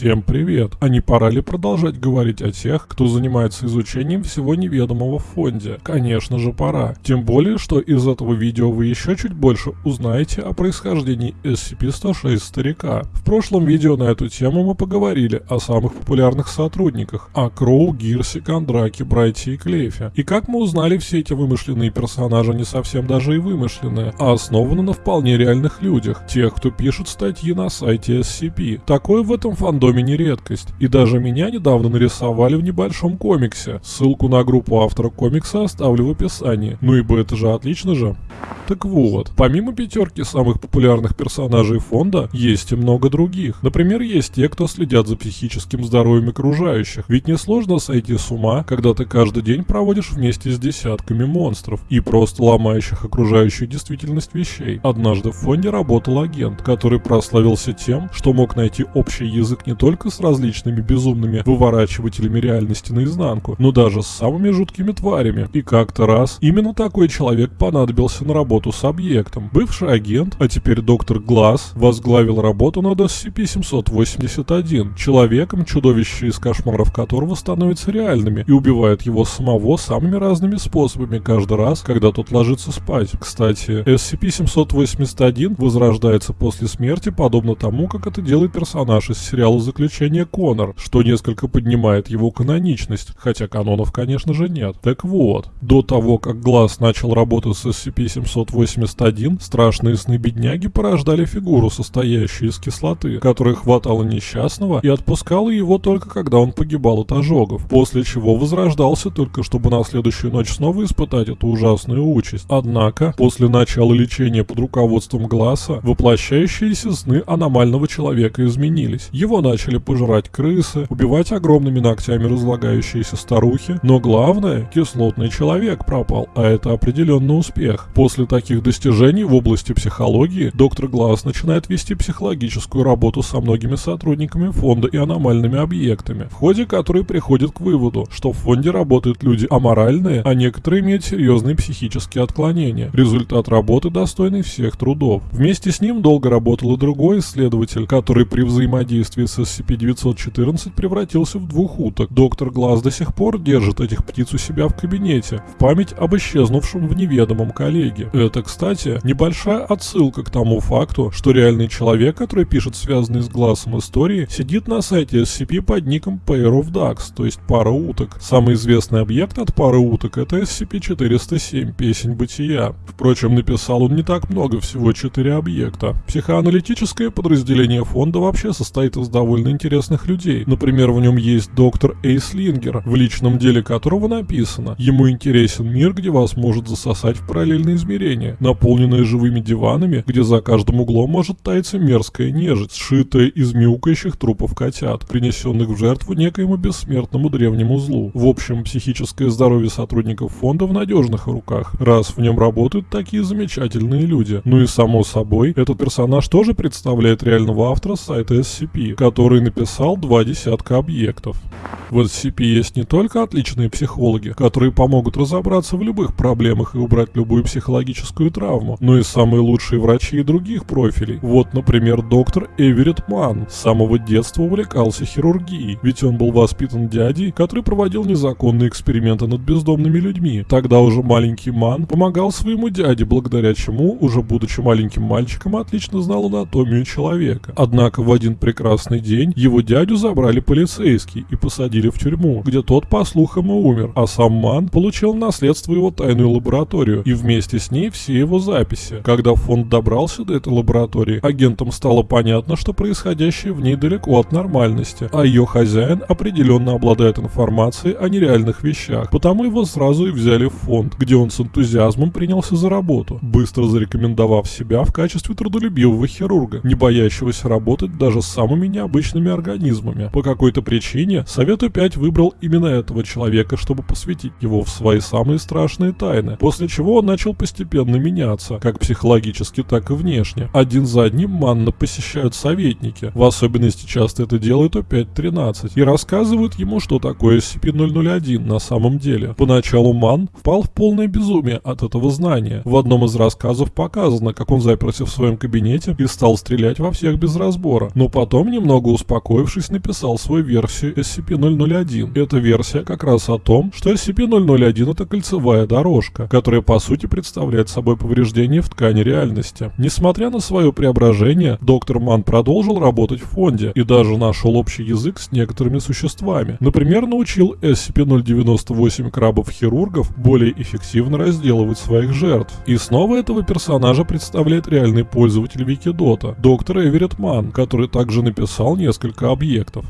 Всем привет! А не пора ли продолжать говорить о тех, кто занимается изучением всего неведомого в фонде? Конечно же пора. Тем более, что из этого видео вы еще чуть больше узнаете о происхождении SCP-106 старика. В прошлом видео на эту тему мы поговорили о самых популярных сотрудниках, о Кроу, Гирсе, Кондраке, Брайте и Клейфе. И как мы узнали, все эти вымышленные персонажи не совсем даже и вымышленные, а основаны на вполне реальных людях, тех, кто пишет статьи на сайте SCP. Такое в этом фандоме доме не редкость. И даже меня недавно нарисовали в небольшом комиксе. Ссылку на группу автора комикса оставлю в описании. Ну ибо это же отлично же. Так вот, помимо пятерки самых популярных персонажей фонда, есть и много других. Например, есть те, кто следят за психическим здоровьем окружающих. Ведь несложно сойти с ума, когда ты каждый день проводишь вместе с десятками монстров и просто ломающих окружающую действительность вещей. Однажды в фонде работал агент, который прославился тем, что мог найти общий язык не только с различными безумными выворачивателями реальности наизнанку, но даже с самыми жуткими тварями. И как-то раз именно такой человек понадобился на работу с объектом. Бывший агент, а теперь доктор Глаз, возглавил работу над SCP-781, человеком, чудовище из кошмаров которого становятся реальными и убивает его самого самыми разными способами каждый раз, когда тот ложится спать. Кстати, SCP-781 возрождается после смерти подобно тому, как это делает персонаж из сериала заключения Конор, что несколько поднимает его каноничность, хотя канонов, конечно же, нет. Так вот, до того, как Глаз начал работать с SCP-781, страшные сны бедняги порождали фигуру, состоящую из кислоты, которая хватала несчастного и отпускала его только когда он погибал от ожогов, после чего возрождался только чтобы на следующую ночь снова испытать эту ужасную участь. Однако, после начала лечения под руководством Глаза, воплощающиеся сны аномального человека изменились. Его начали пожирать крысы, убивать огромными ногтями разлагающиеся старухи, но главное, кислотный человек пропал, а это определенно успех. После таких достижений в области психологии доктор Глаз начинает вести психологическую работу со многими сотрудниками фонда и аномальными объектами, в ходе которой приходит к выводу, что в фонде работают люди аморальные, а некоторые имеют серьезные психические отклонения. Результат работы достойный всех трудов. Вместе с ним долго работал и другой исследователь, который при взаимодействии с SCP-914 превратился в двух уток. Доктор Глаз до сих пор держит этих птиц у себя в кабинете, в память об исчезнувшем в неведомом коллеге. Это, кстати, небольшая отсылка к тому факту, что реальный человек, который пишет связанные с Глазом истории, сидит на сайте SCP под ником Pair of Ducks, то есть пара уток. Самый известный объект от пары уток это SCP-407, песень бытия. Впрочем, написал он не так много, всего 4 объекта. Психоаналитическое подразделение фонда вообще состоит из довольно интересных людей. Например, в нем есть доктор Эйслингер, в личном деле которого написано «Ему интересен мир, где вас может засосать в параллельные измерения, наполненные живыми диванами, где за каждым углом может таиться мерзкая нежить, сшитая из мяукающих трупов котят, принесенных в жертву некоему бессмертному древнему злу. В общем, психическое здоровье сотрудников фонда в надежных руках, раз в нем работают такие замечательные люди. Ну и само собой, этот персонаж тоже представляет реального автора сайта SCP, который написал два десятка объектов. В SCP есть не только отличные психологи, которые помогут разобраться в любых проблемах и убрать любую психологическую травму, но и самые лучшие врачи и других профилей. Вот, например, доктор Эверетт Ман с самого детства увлекался хирургией, ведь он был воспитан дядей, который проводил незаконные эксперименты над бездомными людьми. Тогда уже маленький Ман помогал своему дяде, благодаря чему, уже будучи маленьким мальчиком, отлично знал анатомию человека. Однако в один прекрасный день день его дядю забрали полицейские и посадили в тюрьму, где тот, по слухам, и умер, а сам Ман получил наследство его тайную лабораторию и вместе с ней все его записи. Когда фонд добрался до этой лаборатории, агентам стало понятно, что происходящее в ней далеко от нормальности, а ее хозяин определенно обладает информацией о нереальных вещах, потому его сразу и взяли в фонд, где он с энтузиазмом принялся за работу, быстро зарекомендовав себя в качестве трудолюбивого хирурга, не боящегося работать даже с самыми необычными обычными организмами. По какой-то причине Совет опять выбрал именно этого человека, чтобы посвятить его в свои самые страшные тайны, после чего он начал постепенно постепенно меняться, как психологически, так и внешне. Один за одним Манна посещают советники, в особенности часто это делают О5-13, и рассказывают ему, что такое SCP-001 на самом деле. Поначалу Ман впал в полное безумие от этого знания. В одном из рассказов показано, как он заперся в своем кабинете и стал стрелять во всех без разбора, но потом, немного успокоившись, написал свою версию SCP-001. Эта версия как раз о том, что SCP-001 это кольцевая дорожка, которая по сути представляет собой повреждение в ткани реальности. Несмотря на свое преображение, доктор Ман продолжил работать в фонде и даже нашел общий язык с некоторыми существами. Например, научил SCP-098 крабов-хирургов более эффективно разделывать своих жертв. И снова этого персонажа представляет реальный пользователь Викидота, доктор Эверетт Ман, который также написал несколько объектов.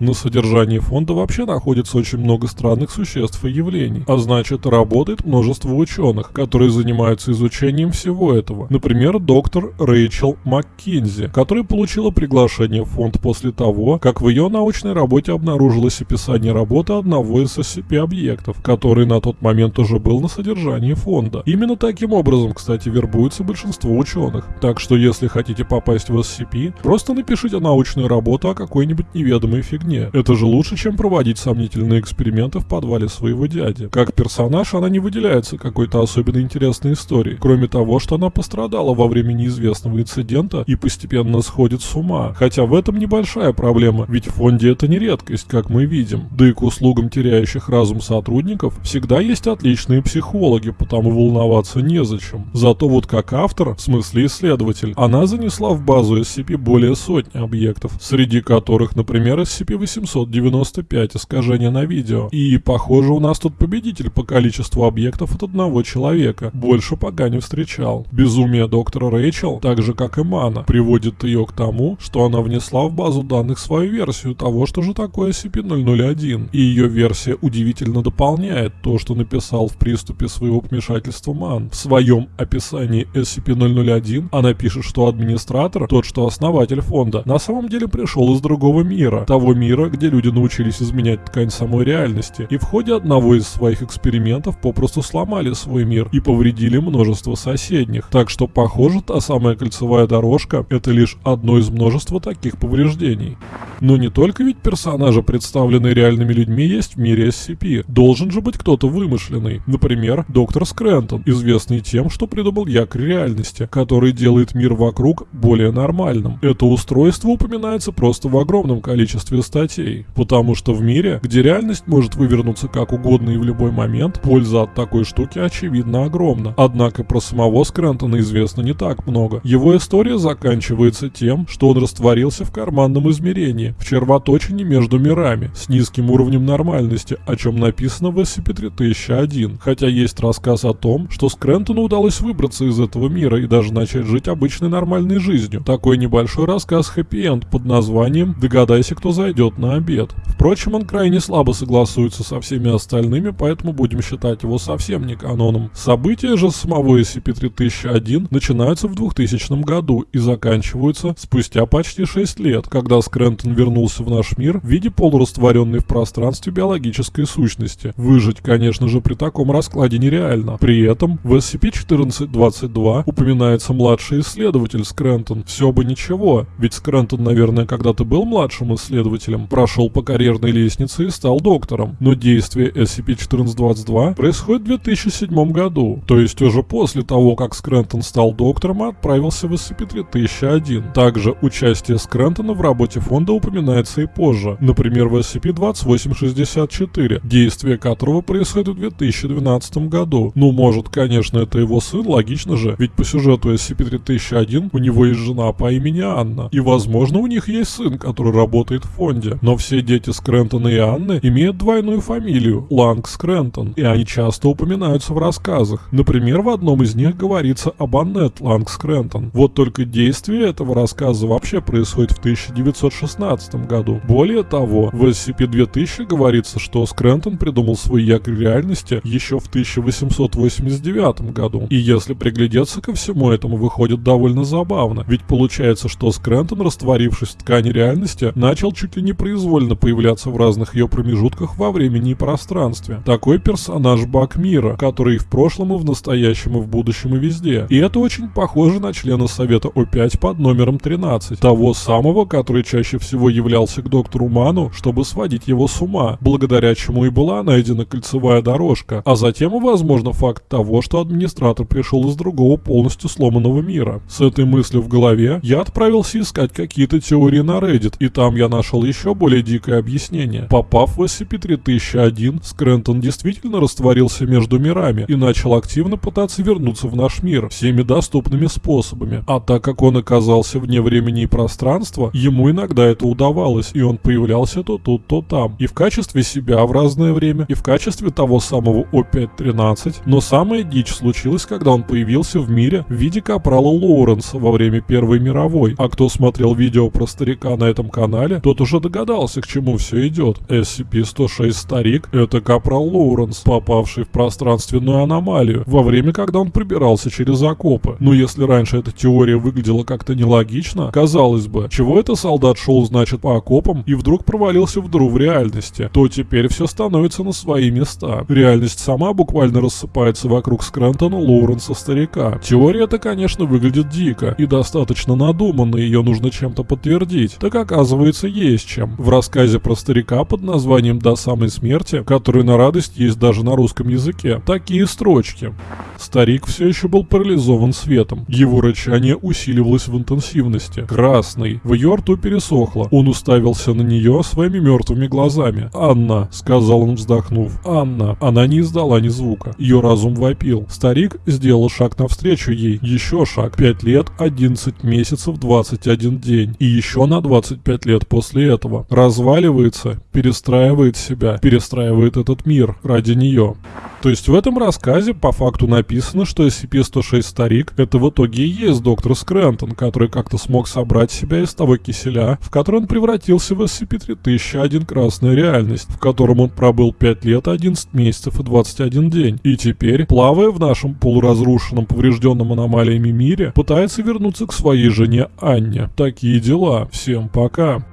На содержании фонда вообще находится очень много странных существ и явлений, а значит работает множество ученых, которые занимаются изучением всего этого. Например, доктор Рэйчел МакКинзи, которая получила приглашение в фонд после того, как в ее научной работе обнаружилось описание работы одного из SCP-объектов, который на тот момент уже был на содержании фонда. Именно таким образом, кстати, вербуется большинство ученых. Так что если хотите попасть в SCP, просто напишите научную работу о какой-нибудь неведомой фигне. Это же лучше, чем проводить сомнительные эксперименты в подвале своего дяди. Как персонаж она не выделяется какой-то особенно интересной историей, кроме того, что она пострадала во время неизвестного инцидента и постепенно сходит с ума. Хотя в этом небольшая проблема, ведь в фонде это не редкость, как мы видим. Да и к услугам теряющих разум сотрудников всегда есть отличные психологи, потому волноваться незачем. Зато вот как автор, в смысле исследователь, она занесла в базу SCP более сотни объектов, среди которых, например, SCP-895 искажения на видео. И, похоже, у нас тут победитель по количеству объектов от одного человека. Больше пока не встречал. Безумие доктора Рэйчел, так же как и Мана, приводит ее к тому, что она внесла в базу данных свою версию того, что же такое SCP-001. И ее версия удивительно дополняет то, что написал в приступе своего помешательства Ман. В своем описании SCP-001 она пишет, что администратор, тот, что основатель фонда, на самом деле пришел из другого мира. Того мира, где люди научились изменять ткань самой реальности. И в ходе одного из своих экспериментов попросту сломали свой мир и повредили множество соседних. Так что, похоже, та самая кольцевая дорожка – это лишь одно из множества таких повреждений. Но не только ведь персонажи, представленные реальными людьми, есть в мире SCP. Должен же быть кто-то вымышленный. Например, доктор Скрентон, известный тем, что придумал якорь реальности, который делает мир вокруг более нормальным. Это устройство упоминается просто в огромном количестве статей. Потому что в мире, где реальность может вывернуться как угодно и в любой момент, польза от такой штуки очевидно огромна. Однако про самого Скрентона известно не так много. Его история заканчивается тем, что он растворился в карманном измерении, в червоточине между мирами, с низким уровнем нормальности, о чем написано в SCP-3001. Хотя есть рассказ о том, что Скрентону удалось выбраться из этого мира и даже начать жить обычной нормальной жизнью. Такой небольшой рассказ хэппи-энд под названием «Догадайся, кто зайдет на обед». Впрочем, он крайне слабо согласуется со всеми остальными, поэтому будем считать его совсем не каноном. События же самого SCP-3001 начинаются в 2000 году и заканчиваются спустя почти 6 лет, когда Скрентон вернулся в наш мир в виде полурастворенной в пространстве биологической сущности. Выжить, конечно же, при таком раскладе нереально. При этом в SCP-1422 упоминается младший исследователь Скрентон. Все бы ничего, ведь Скрентон, наверное, когда-то был младшим исследователем, прошел по карьерной лестнице и стал доктором. Но действие SCP-1422 происходит в 2007 году, то есть уже после того, как Скрентон стал доктором и отправился в SCP-3001. Также участие Скрентона в работе фонда упоминается и позже, например в SCP-2864, действие которого происходит в 2012 году. Ну, может, конечно, это его сын, логично же, ведь по сюжету SCP-3001 у него есть жена по имени Анна, и возможно у них есть сын, который работает в фонде. Но все дети Скрентона и Анны имеют двойную фамилию – Ланг Скрентон, и они часто упоминаются в рассказах. Например, в одном из них говорится об Аннет Ланг Скрентон. Вот только действие этого рассказа вообще происходит в 1916 2013 году. Более того, в SCP-2000 говорится, что Скрентон придумал свой якорь реальности еще в 1889 году. И если приглядеться ко всему этому, выходит довольно забавно. Ведь получается, что Скрентон, растворившись в ткани реальности, начал чуть ли не произвольно появляться в разных ее промежутках во времени и пространстве. Такой персонаж Бак Мира, который и в прошлом, и в настоящем, и в будущем, и везде. И это очень похоже на члена Совета О5 под номером 13. Того самого, который чаще всего являлся к доктору Ману, чтобы сводить его с ума, благодаря чему и была найдена кольцевая дорожка, а затем и, возможно, факт того, что администратор пришел из другого полностью сломанного мира. С этой мыслью в голове я отправился искать какие-то теории на Reddit, и там я нашел еще более дикое объяснение. Попав в SCP-3001, Скрентон действительно растворился между мирами и начал активно пытаться вернуться в наш мир всеми доступными способами. А так как он оказался вне времени и пространства, ему иногда это удавалось, и он появлялся то тут, то там. И в качестве себя в разное время, и в качестве того самого О5-13. Но самая дичь случилась, когда он появился в мире в виде капрала Лоуренса во время Первой мировой. А кто смотрел видео про старика на этом канале, тот уже догадался, к чему все идет. SCP-106 Старик — это капрал Лоуренс, попавший в пространственную аномалию, во время, когда он прибирался через окопы. Но если раньше эта теория выглядела как-то нелогично, казалось бы, чего это солдат шел, значит, по окопам и вдруг провалился в дыру в реальности, то теперь все становится на свои места. Реальность сама буквально рассыпается вокруг Скрентона Лоуренса Старика. Теория эта, конечно, выглядит дико и достаточно надуманно, ее нужно чем-то подтвердить. Так оказывается, есть чем. В рассказе про старика под названием «До самой смерти», который на радость есть даже на русском языке, такие строчки. Старик все еще был парализован светом. Его рычание усиливалось в интенсивности. Красный. В ее рту пересохло. Он уставился на нее своими мертвыми глазами. «Анна», — сказал он, вздохнув. «Анна». Она не издала ни звука. Ее разум вопил. Старик сделал шаг навстречу ей. Еще шаг. 5 лет, 11 месяцев, 21 день. И еще на 25 лет после этого. Разваливается, перестраивает себя, перестраивает этот мир ради нее. То есть в этом рассказе по факту написано, что SCP-106 Старик это в итоге и есть доктор Скрентон, который как-то смог собрать себя из того киселя, в который он превратился в SCP-3001 Красная Реальность, в котором он пробыл 5 лет, 11 месяцев и 21 день. И теперь, плавая в нашем полуразрушенном, поврежденном аномалиями мире, пытается вернуться к своей жене Анне. Такие дела. Всем пока.